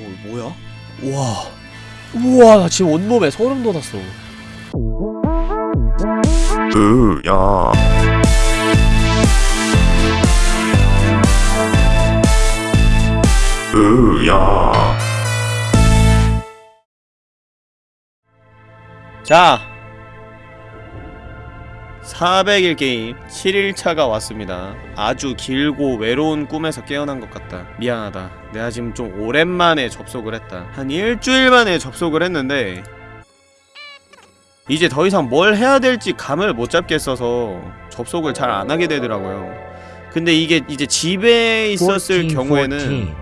어 뭐야? 우와. 우와 나 지금 온몸에 소름 돋았어. 으야. 으야. 자 400일 게임 7일차가 왔습니다. 아주 길고 외로운 꿈에서 깨어난 것 같다. 미안하다. 내가 지금 좀 오랜만에 접속을 했다. 한 일주일 만에 접속을 했는데 이제 더 이상 뭘 해야 될지 감을 못 잡겠어서 접속을 잘 안 하게 되더라고요. 근데 이게 이제 집에 있었을 경우에는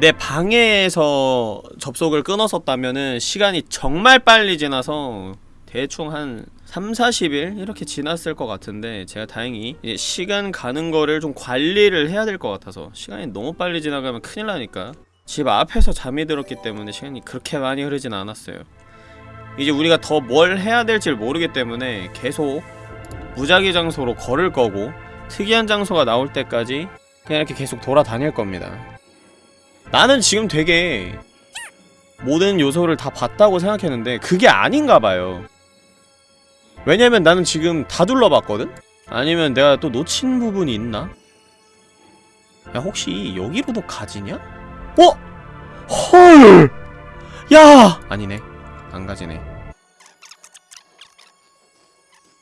내 방에서 접속을 끊었었다면은 시간이 정말 빨리 지나서 대충 한 3, 40일 이렇게 지났을 것 같은데 제가 다행히 시간 가는 거를 좀 관리를 해야 될 것 같아서 시간이 너무 빨리 지나가면 큰일 나니까 집 앞에서 잠이 들었기 때문에 시간이 그렇게 많이 흐르진 않았어요. 이제 우리가 더 뭘 해야 될지 모르기 때문에 계속 무작위 장소로 걸을 거고 특이한 장소가 나올 때까지 그냥 이렇게 계속 돌아다닐 겁니다. 나는 지금 되게 모든 요소를 다 봤다고 생각했는데 그게 아닌가 봐요 왜냐면 나는 지금 다 둘러봤거든? 아니면 내가 또 놓친 부분이 있나? 야 혹시 여기로도 가지냐? 어? 헐! 야! 아니네 안 가지네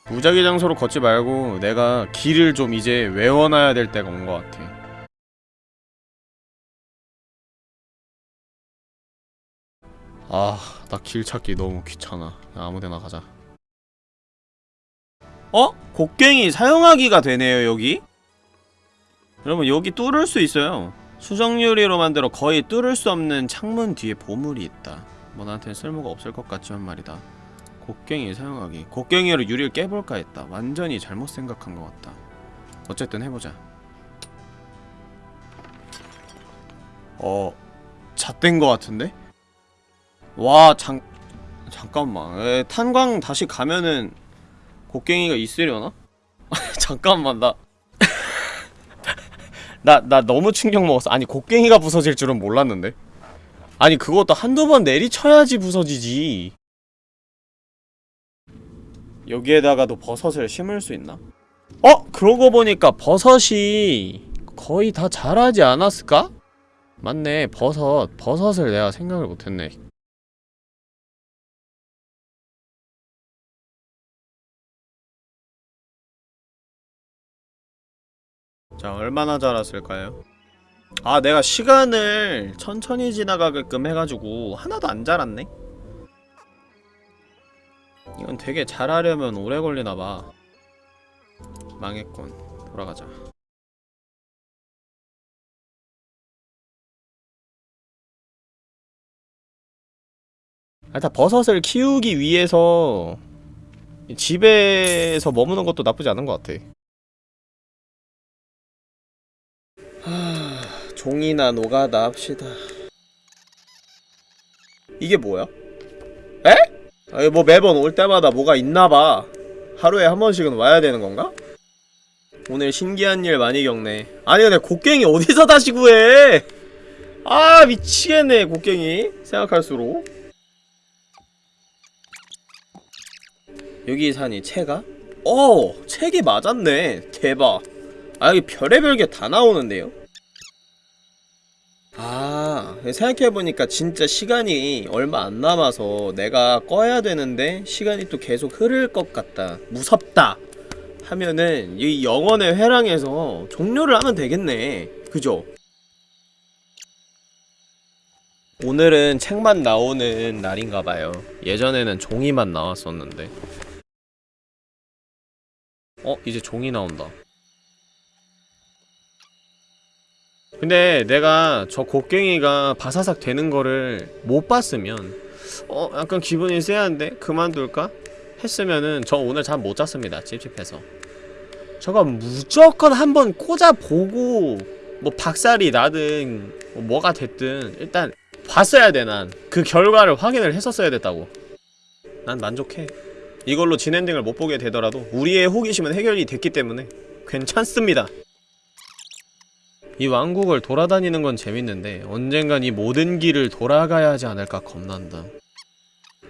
무작위 장소로 걷지 말고 내가 길을 좀 이제 외워놔야 될 때가 온 것 같아 아, 나 길 찾기 너무 귀찮아. 아무데나 가자. 어? 곡괭이 사용하기가 되네요, 여기? 여러분, 여기 뚫을 수 있어요. 수정 유리로 만들어 거의 뚫을 수 없는 창문 뒤에 보물이 있다. 뭐 나한테는 쓸모가 없을 것 같지만 말이다. 곡괭이 사용하기. 곡괭이로 유리를 깨볼까 했다. 완전히 잘못 생각한 것 같다. 어쨌든 해보자. 어... 잣된 것 같은데? 와, 잠, 잠깐만. 에, 탄광 다시 가면은 곡괭이가 있으려나? 잠깐만, 나. 나, 나 너무 충격 먹었어. 아니, 곡괭이가 부서질 줄은 몰랐는데. 아니, 그것도 한두 번 내리쳐야지 부서지지. 여기에다가도 버섯을 심을 수 있나? 어? 그러고 보니까 버섯이 거의 다 자라지 않았을까? 맞네, 버섯. 버섯을 내가 생각을 못했네. 자 얼마나 자랐을까요? 아 내가 시간을 천천히 지나가게끔 해가지고 하나도 안 자랐네? 이건 되게 잘하려면 오래 걸리나봐 망했군 돌아가자 일단 버섯을 키우기 위해서 집에서 머무는 것도 나쁘지 않은 것 같아 종이나 노가다 합시다 이게 뭐야? 에? 아니 뭐 매번 올 때마다 뭐가 있나봐 하루에 한 번씩은 와야 되는 건가? 오늘 신기한 일 많이 겪네 아니 근데 곡괭이 어디서 다시 구해 아 미치겠네 곡괭이 생각할수록 여기 사니 채가? 어! 책이 맞았네 대박 아 여기 별의별 게 다 나오는데요? 아 생각해보니까 진짜 시간이 얼마 안 남아서 내가 꺼야 되는데 시간이 또 계속 흐를 것 같다. 무섭다. 하면은 이 영혼의 회랑에서 종료를 하면 되겠네. 그죠? 오늘은 책만 나오는 날인가봐요. 예전에는 종이만 나왔었는데. 어? 이제 종이 나온다 근데 내가 저 곡괭이가 바사삭 되는 거를 못 봤으면 어? 약간 기분이 쎄한데? 그만둘까? 했으면은 저 오늘 잠 못 잤습니다 찝찝해서 저거 무조건 한번 꽂아보고 뭐 박살이 나든 뭐 뭐가 됐든 일단 봤어야 돼 난 그 결과를 확인을 했었어야 됐다고 난 만족해 이걸로 진엔딩을 못 보게 되더라도 우리의 호기심은 해결이 됐기 때문에 괜찮습니다 이 왕국을 돌아다니는 건 재밌는데 언젠간 이 모든 길을 돌아가야 하지 않을까 겁난다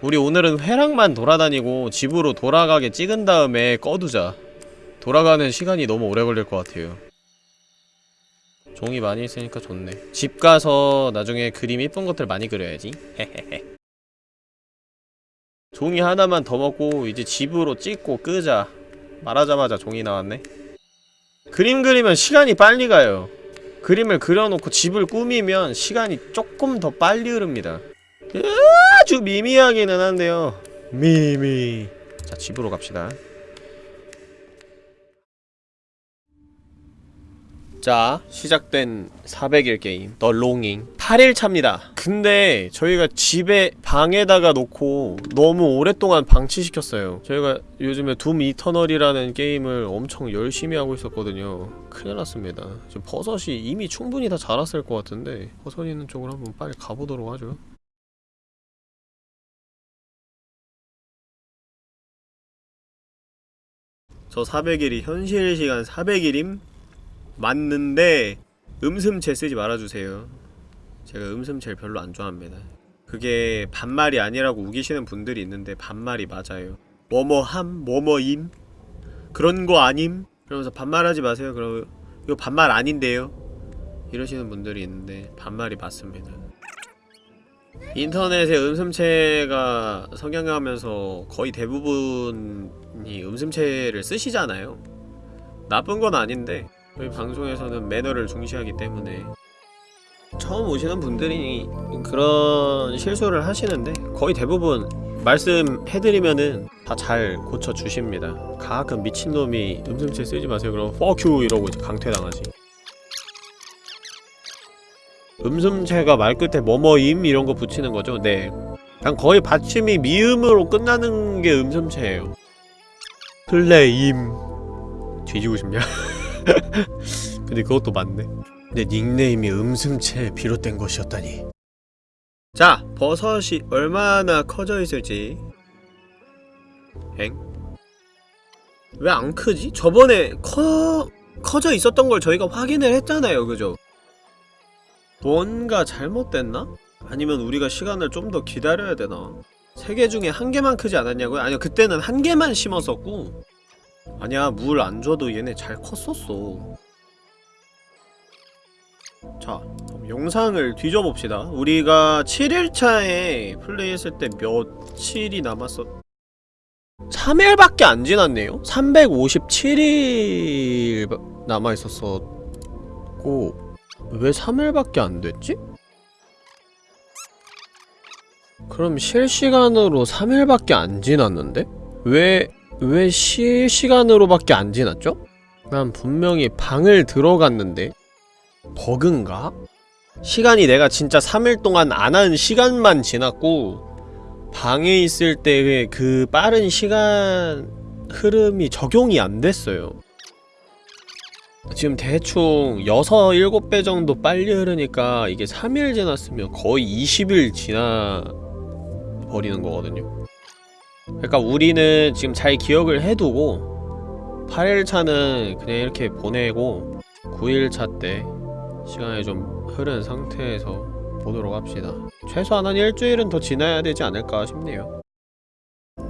우리 오늘은 회랑만 돌아다니고 집으로 돌아가게 찍은 다음에 꺼두자. 돌아가는 시간이 너무 오래 걸릴 것 같아요. 종이 많이 있으니까 좋네. 집 가서 나중에 그림 이쁜 것들 많이 그려야지. 헤헤헤. 종이 하나만 더 먹고 이제 집으로 찍고 끄자. 말하자마자 종이 나왔네. 그림 그리면 시간이 빨리 가요 그림을 그려놓고 집을 꾸미면 시간이 조금 더 빨리 흐릅니다. 아주 미미하기는 한데요. 미미. 자 집으로 갑시다 자 시작된 400일 게임 더 롱잉 8일차입니다. 근데 저희가 집에 방에다가 놓고 너무 오랫동안 방치시켰어요. 저희가 요즘에 둠 이터널이라는 게임을 엄청 열심히 하고 있었거든요. 큰일 났습니다. 지금 버섯이 이미 충분히 다 자랐을 것 같은데 버섯 있는 쪽으로 한번 빨리 가보도록 하죠. 저 400일이 현실 시간 400일임? 맞는데 음슴체 쓰지 말아주세요. 제가 음슴체를 별로 안 좋아합니다. 그게 반말이 아니라고 우기시는 분들이 있는데 반말이 맞아요. 뭐뭐함 뭐뭐임 그런 거 아님? 그러면서 반말하지 마세요. 그럼 이거 반말 아닌데요? 이러시는 분들이 있는데 반말이 맞습니다. 인터넷에 음슴체가 성행하면서 거의 대부분이 음슴체를 쓰시잖아요. 나쁜 건 아닌데 저희 방송에서는 매너를 중시하기 때문에. 처음 오시는 분들이 그런 실수를 하시는데 거의 대부분 말씀해드리면은 다 잘 고쳐주십니다. 가끔 미친놈이 음슴체 쓰지 마세요. 그럼 you 이러고 강퇴당하지. 음슴체가 말끝에 뭐뭐임 이런 거 붙이는 거죠? 네. 그냥 거의 받침이 미음으로 끝나는 게 음슴체예요. 플레임. 뒤지고 싶냐? 근데 그것도 맞네 내 닉네임이 음슴체에 비롯된 것이었다니 자 버섯이 얼마나 커져 있을지 엥? 왜 안 크지? 저번에 커... 커져 있었던 걸 저희가 확인을 했잖아요 그죠? 뭔가 잘못됐나? 아니면 우리가 시간을 좀 더 기다려야 되나? 세 개 중에 한 개만 크지 않았냐고요? 아니요 그때는 한 개만 심었었고 아니야 물 안 줘도 얘네 잘 컸었어 자 영상을 뒤져봅시다 우리가 7일차에 플레이했을 때 며칠이 남았었 3일밖에 안 지났네요? 357일 남아있었었고 왜 3일밖에 안 됐지? 그럼 실시간으로 3일밖에 안 지났는데? 왜, 왜 실시간으로밖에 안 지났죠? 난 분명히 방을 들어갔는데 버그인가? 시간이 내가 진짜 3일 동안 안 한 시간만 지났고 방에 있을 때의 그 빠른 시간 흐름이 적용이 안 됐어요 지금 대충 6, 7배 정도 빨리 흐르니까 이게 3일 지났으면 거의 20일 지나 버리는 거거든요 그러니까 우리는 지금 잘 기억을 해두고 8일차는 그냥 이렇게 보내고 9일차 때 시간이 좀 흐른 상태에서 보도록 합시다. 최소한 한 일주일은 더 지나야 되지 않을까 싶네요.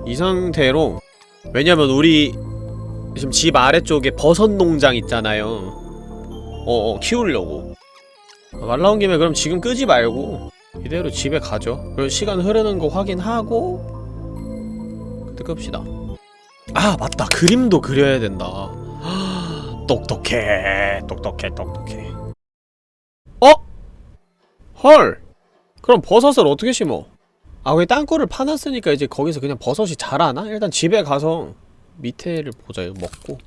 이 상태로 왜냐면 우리 지금 집 아래쪽에 버섯 농장 있잖아요. 어어 키우려고. 말 나온 김에 그럼 지금 끄지 말고 이대로 집에 가죠. 그리고 시간 흐르는 거 확인하고 끕시다 아 맞다 그림도 그려야 된다 똑똑해 똑똑해 똑똑해 어? 헐 그럼 버섯을 어떻게 심어? 아 거기 땅굴을 파놨으니까 이제 거기서 그냥 버섯이 자라나? 일단 집에 가서 밑에를 보자 이거 먹고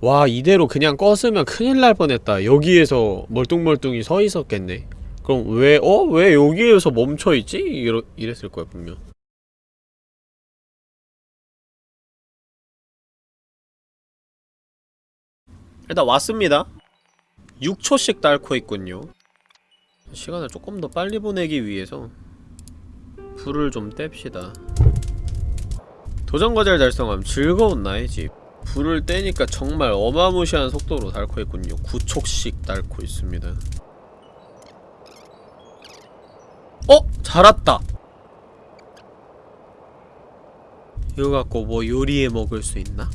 와 이대로 그냥 껐으면 큰일 날 뻔했다 여기에서 멀뚱멀뚱히 서 있었겠네 그럼 왜 어? 왜 여기에서 멈춰있지? 이러, 이랬을 거야 분명 일단 왔습니다. 6초씩 닳고 있군요. 시간을 조금 더 빨리 보내기 위해서 불을 좀 뗍시다. 도전과제를 달성함 즐거운 나의 집. 불을 떼니까 정말 어마무시한 속도로 닳고 있군요. 9촉씩 닳고 있습니다. 어? 자랐다. 이거 갖고 뭐 요리해 먹을 수 있나?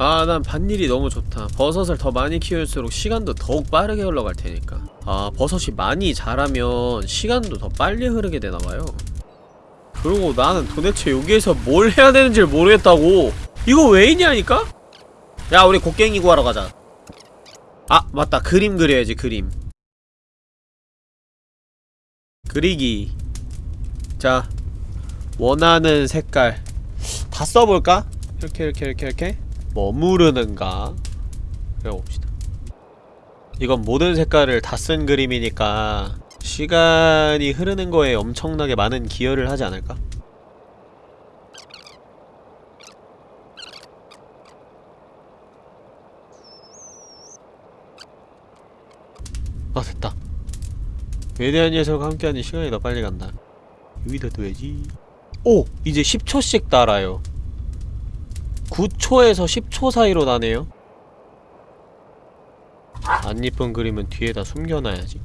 아, 난 밭일이 너무 좋다. 버섯을 더 많이 키울수록 시간도 더욱 빠르게 흘러갈 테니까. 아, 버섯이 많이 자라면 시간도 더 빨리 흐르게 되나봐요. 그리고 나는 도대체 여기에서 뭘 해야 되는지를 모르겠다고. 이거 왜 있냐니까? 야, 우리 곡괭이 구하러 가자. 아, 맞다. 그림 그려야지, 그림. 그리기. 자, 원하는 색깔. 다 써볼까? 이렇게, 이렇게, 이렇게, 이렇게. 머무르는가? 그려봅시다. 이건 모든 색깔을 다 쓴 그림이니까 시간이 흐르는 거에 엄청나게 많은 기여를 하지 않을까? 아 됐다 외대한 녀석과 함께하니 시간이 더 빨리 간다 여기다 둬야지 오! 이제 10초씩 달아요 9초에서 10초 사이로 나네요 안 이쁜 그림은 뒤에다 숨겨놔야지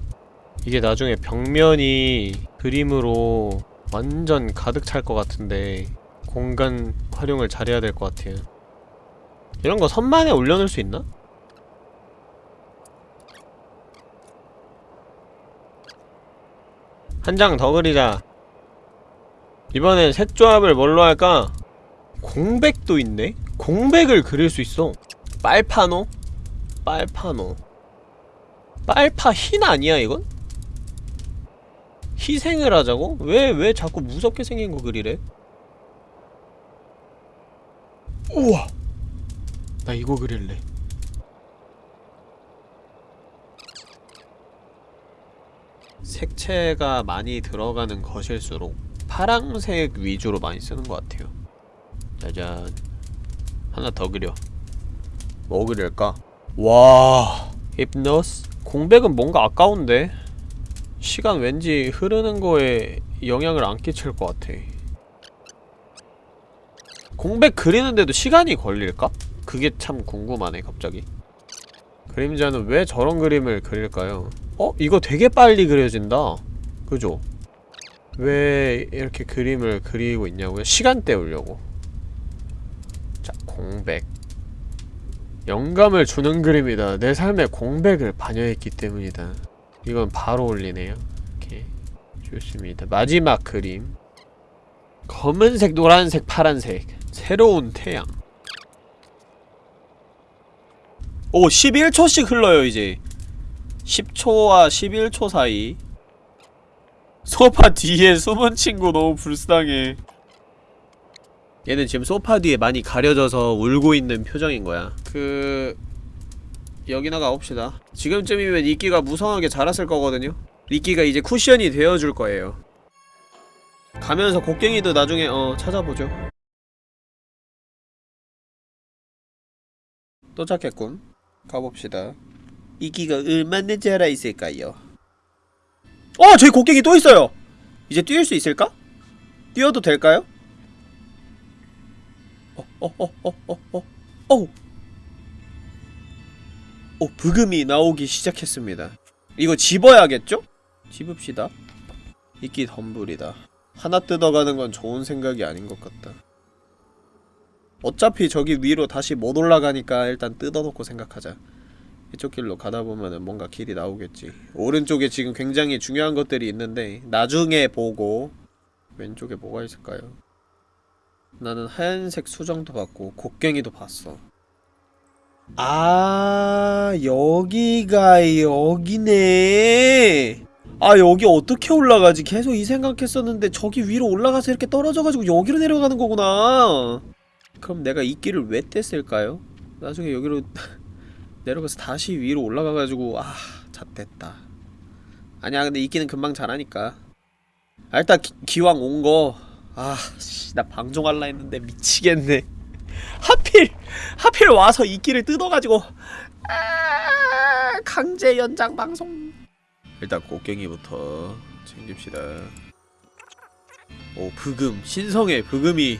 이게 나중에 벽면이 그림으로 완전 가득 찰 것 같은데 공간 활용을 잘해야 될 것 같아요 이런 거 선만에 올려놓을 수 있나? 한 장 더 그리자 이번엔 색조합을 뭘로 할까? 공백도 있네? 공백을 그릴 수 있어 빨파노? 빨파노 빨파 흰 아니야 이건? 희생을 하자고? 왜, 왜 자꾸 무섭게 생긴 거 그리래? 우와! 나 이거 그릴래 색채가 많이 들어가는 것일수록 파랑색 위주로 많이 쓰는 것 같아요 짜잔 하나 더 그려 뭐 그릴까? 와 힙노스? 공백은 뭔가 아까운데 시간 왠지 흐르는 거에 영향을 안 끼칠 것 같아 공백 그리는데도 시간이 걸릴까? 그게 참 궁금하네 갑자기 그림자는 왜 저런 그림을 그릴까요? 어? 이거 되게 빨리 그려진다 그죠? 왜 이렇게 그림을 그리고 있냐고요? 시간 때우려고 자, 공백 영감을 주는 그림이다. 내 삶에 공백을 반영했기 때문이다. 이건 바로 올리네요. 이렇게 좋습니다. 마지막 그림 검은색, 노란색, 파란색 새로운 태양 오 11초씩 흘러요 이제 10초와 11초 사이 소파 뒤에 숨은 친구 너무 불쌍해 얘는 지금 소파 뒤에 많이 가려져서 울고 있는 표정인 거야 그... 여기나 가봅시다 지금쯤이면 이끼가 무성하게 자랐을 거거든요 이끼가 이제 쿠션이 되어줄 거예요 가면서 곡괭이도 나중에 어 찾아보죠 또 찾겠군 가봅시다 이끼가 얼마나 자라있을까요 어! 저기 곡괭이 또 있어요! 이제 뛸 수 있을까? 뛰어도 될까요? 어, 어, 어, 어, 어, 어, 어우. 어, 브금이 나오기 시작했습니다. 이거 집어야겠죠? 집읍시다. 이끼 덤불이다. 하나 뜯어가는 건 좋은 생각이 아닌 것 같다. 어차피 저기 위로 다시 못 올라가니까 일단 뜯어놓고 생각하자. 이쪽 길로 가다 보면은 뭔가 길이 나오겠지. 오른쪽에 지금 굉장히 중요한 것들이 있는데 나중에 보고 왼쪽에 뭐가 있을까요? 나는 하얀색 수정도 봤고 곡괭이도 봤어. 아 여기가 여기네. 아 여기 어떻게 올라가지? 계속 이 생각했었는데 저기 위로 올라가서 이렇게 떨어져가지고 여기로 내려가는 거구나. 그럼 내가 이 길을 왜 뗐을까요? 나중에 여기로 내려가서 다시 위로 올라가가지고 아 잣됐다. 아니야 근데 이 길은 금방 잘하니까. 아, 일단 기, 기왕 온거 아, 씨, 나 방종할라 했는데 미치겠네. 하필, 하필 와서 이 끼를 뜯어가지고, 아, 강제 연장 방송. 일단 곡괭이부터 챙깁시다. 오, 브금, 신성의 브금이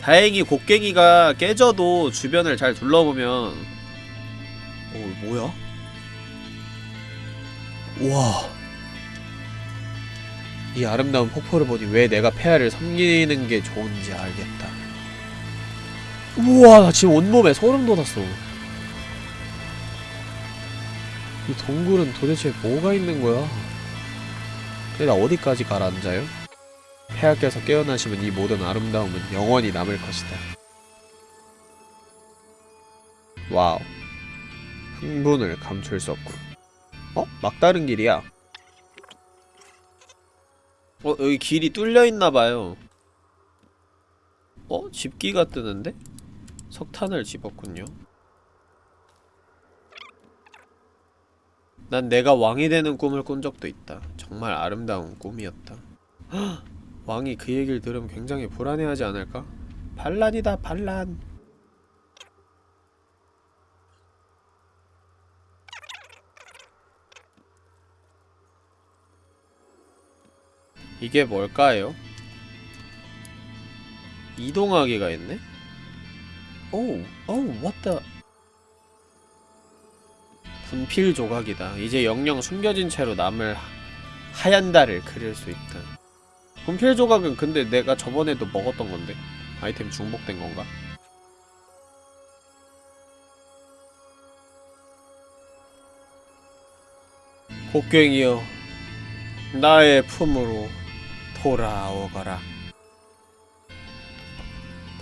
다행히 곡괭이가 깨져도 주변을 잘 둘러보면 어 뭐야? 우와 이 아름다운 폭포를 보니 왜 내가 폐하를 섬기는 게 좋은지 알겠다 우와 나 지금 온몸에 소름 돋았어 이 동굴은 도대체 뭐가 있는 거야? 근데 나 어디까지 가라앉아요? 폐하께서 깨어나시면 이 모든 아름다움은 영원히 남을 것이다. Wow. 흥분을 감출 수 없군. 어? 막다른 길이야. 어, 여기 길이 뚫려 있나봐요. 어? 집기가 뜨는데? 석탄을 집었군요. 난 내가 왕이 되는 꿈을 꾼 적도 있다. 정말 아름다운 꿈이었다. 헉! 왕이 그 얘기를 들으면 굉장히 불안해하지 않을까? 반란이다 반란 이게 뭘까요? 이동하기가 있네? 오우 오우 what the 분필 조각이다 이제 영영 숨겨진 채로 남을 하얀 달을 그릴 수 있다 분필 조각은 근데 내가 저번에도 먹었던 건데 아이템 중복된 건가? 곡괭이여 나의 품으로 돌아오거라.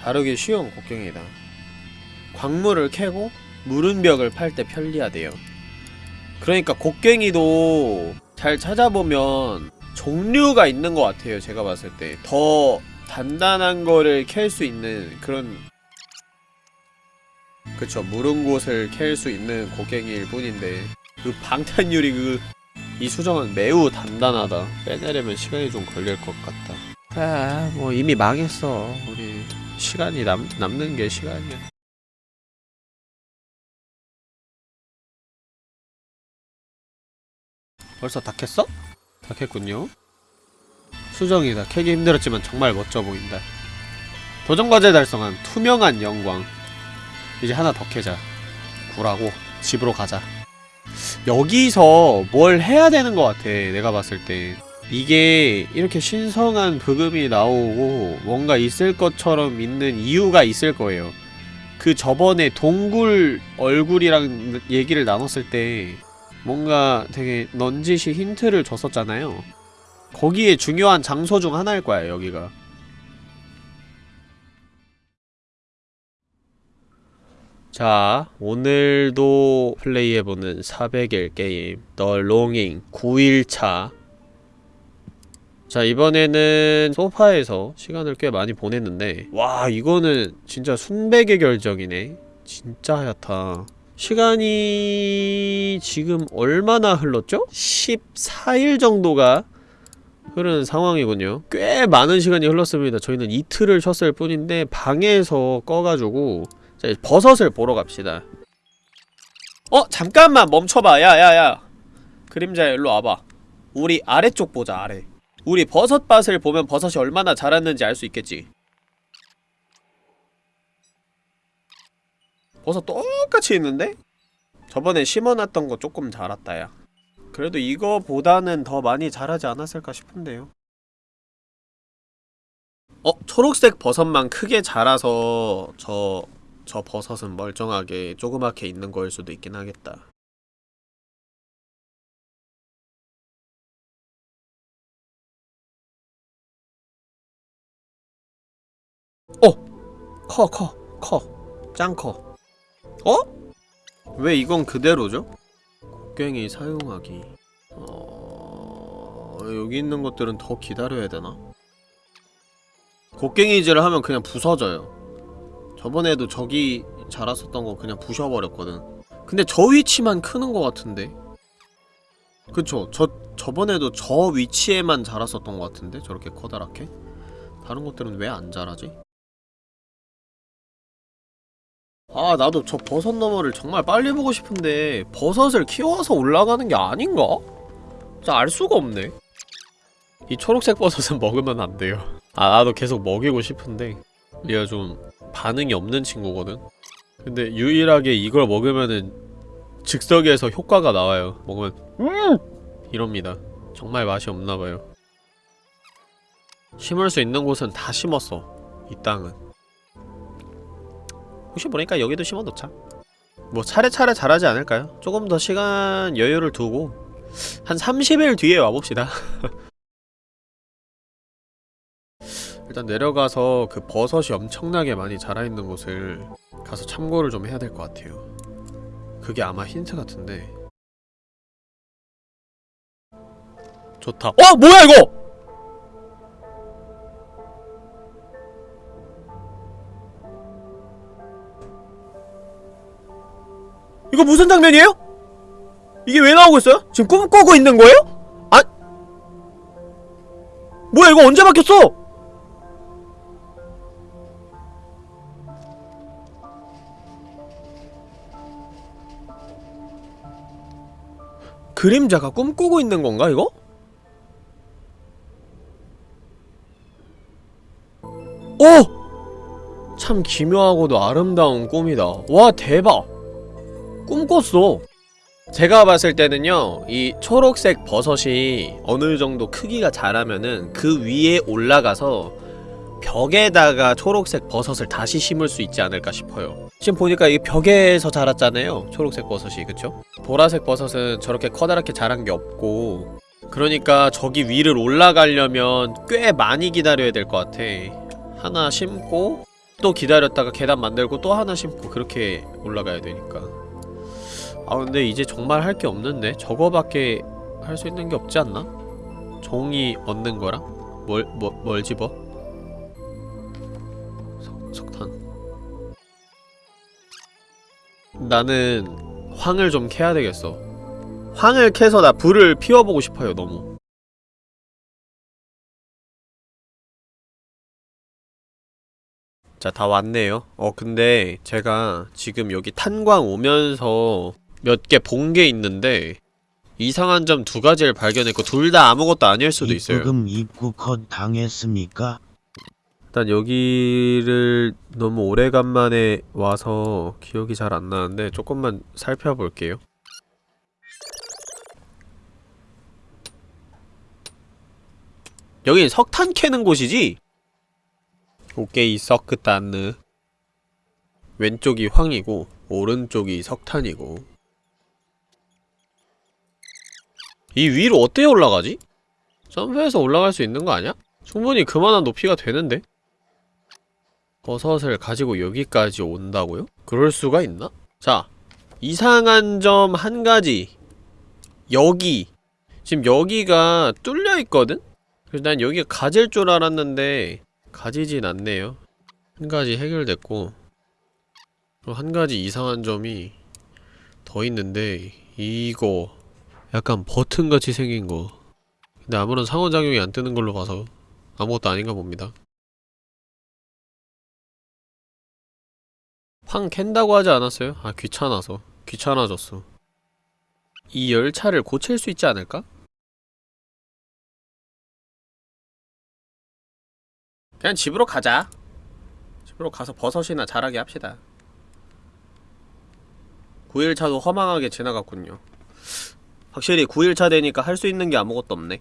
다루기 쉬운 곡괭이다. 광물을 캐고 무른 벽을 팔 때 편리하대요. 그러니까 곡괭이도 잘 찾아보면 종류가 있는 것 같아요 제가 봤을 때. 더 단단한 거를 캘 수 있는 그런 그쵸 무른 곳을 캘 수 있는 곡괭이일 뿐인데 그 방탄유리 그 이 수정은 매우 단단하다. 빼내려면 시간이 좀 걸릴 것 같다. 그래 뭐 이미 망했어 우리. 시간이 남, 남는 게 시간이야. 벌써 다 캤어? 다 캤군요. 수정이다 캐기 힘들었지만 정말 멋져 보인다. 도전과제 달성한 투명한 영광. 이제 하나 더 캐자. 구라고 집으로 가자 여기서 뭘 해야 되는 것 같아 내가 봤을 때. 이게 이렇게 신성한 부금이 나오고 뭔가 있을 것처럼 있는 이유가 있을 거예요. 그 저번에 동굴 얼굴이랑 얘기를 나눴을 때 뭔가 되게 넌지시 힌트를 줬었잖아요. 거기에 중요한 장소 중 하나일 거야 여기가 자 오늘도 플레이해보는 400일 게임 The Longing 9일차. 자 이번에는 소파에서 시간을 꽤 많이 보냈는데 와 이거는 진짜 순백의 결정이네. 진짜 하얗다. 시간이 지금 얼마나 흘렀죠? 14일 정도가 흐르는 상황이군요. 꽤 많은 시간이 흘렀습니다. 저희는 이틀을 쉬었을 뿐인데 방에서 꺼가지고 자 버섯을 보러 갑시다 어? 잠깐만 멈춰봐 야야야 그림자야 일로 와봐 우리 아래쪽 보자 아래 우리 버섯밭을 보면 버섯이 얼마나 자랐는지 알 수 있겠지 버섯 똑같이 있는데? 저번에 심어놨던 거 조금 자랐다 야 그래도 이거보다는 더 많이 자라지 않았을까 싶은데요 어? 초록색 버섯만 크게 자라서 저... 저 버섯은 멀쩡하게 조그맣게 있는 거일 수도 있긴 하겠다 어! 커, 커, 커. 짱 커. 어? 왜 이건 그대로죠? 곡괭이 사용하기. 어... 여기 있는 것들은 더 기다려야 되나? 곡괭이질을 하면 그냥 부서져요. 저번에도 저기 자랐었던 거 그냥 부셔버렸거든. 근데 저 위치만 크는 것 같은데? 그쵸. 저, 저번에도 저 위치에만 자랐었던 것 같은데? 저렇게 커다랗게? 다른 것들은 왜 안 자라지? 아 나도 저 버섯 너머를 정말 빨리 보고 싶은데 버섯을 키워서 올라가는 게 아닌가? 진짜 알 수가 없네 이 초록색 버섯은 먹으면 안 돼요 아 나도 계속 먹이고 싶은데 얘가 좀 반응이 없는 친구거든. 근데 유일하게 이걸 먹으면은 즉석에서 효과가 나와요. 먹으면 음! 이럽니다. 정말 맛이 없나봐요. 심을 수 있는 곳은 다 심었어 이 땅은. 혹시 모르니까 여기도 심어놓자. 뭐 차례차례 자라지 않을까요? 조금 더 시간 여유를 두고 한 30일 뒤에 와봅시다 일단 내려가서 그 버섯이 엄청나게 많이 자라있는 곳을 가서 참고를 좀 해야 될 것 같아요 그게 아마 힌트 같은데 좋다 어! 뭐야 이거! 이거 무슨 장면이에요? 이게 왜 나오고 있어요? 지금 꿈꾸고 있는 거예요? 아 뭐야 이거 언제 바뀌었어? 그림자가 꿈꾸고 있는 건가 이거? 오! 참 기묘하고도 아름다운 꿈이다 와 대박 꿈꿨어 제가 봤을 때는요 이 초록색 버섯이 어느 정도 크기가 자라면은 그 위에 올라가서 벽에다가 초록색 버섯을 다시 심을 수 있지 않을까 싶어요 지금 보니까 이 벽에서 자랐잖아요 초록색 버섯이 그쵸? 보라색 버섯은 저렇게 커다랗게 자란 게 없고 그러니까 저기 위를 올라가려면 꽤 많이 기다려야 될 것 같아 하나 심고 또 기다렸다가 계단 만들고 또 하나 심고 그렇게 올라가야 되니까 아 근데 이제 정말 할 게 없는데 저거밖에 할 수 있는 게 없지 않나? 종이 얻는 거랑? 뭘, 뭐, 뭘 집어? 나는 황을 좀 캐야 되겠어. 황을 캐서 나 불을 피워보고 싶어요 너무. 자 다 왔네요. 어 근데 제가 지금 여기 탄광 오면서 몇 개 본 게 있는데 이상한 점 두 가지를 발견했고 둘 다 아무것도 아닐 수도 있어요. 입구금 입구 컷 당했습니까? 일단 여기를 너무 오래간만에 와서 기억이 잘 안 나는데 조금만 살펴볼게요 여긴 석탄 캐는 곳이지? 오케이 서크탄느 왼쪽이 황이고 오른쪽이 석탄이고 이 위로 어떻게 올라가지? 점프해서 올라갈 수 있는 거 아니야? 충분히 그만한 높이가 되는데? 버섯을 가지고 여기까지 온다고요? 그럴 수가 있나? 자, 이상한 점 한 가지 여기 지금 여기가 뚫려있거든? 그래서 난 여기가 가질 줄 알았는데 가지진 않네요 한 가지 해결됐고 한 가지 이상한 점이 더 있는데 이거 약간 버튼같이 생긴 거 근데 아무런 상호작용이 안 뜨는 걸로 봐서 아무것도 아닌가 봅니다 황 캔다고 하지 않았어요? 아 귀찮아서. 귀찮아졌어. 이 열차를 고칠 수 있지 않을까? 그냥 집으로 가자. 집으로 가서 버섯이나 자라게 합시다. 9일차도 허망하게 지나갔군요. 확실히 9일차 되니까 할 수 있는 게 아무것도 없네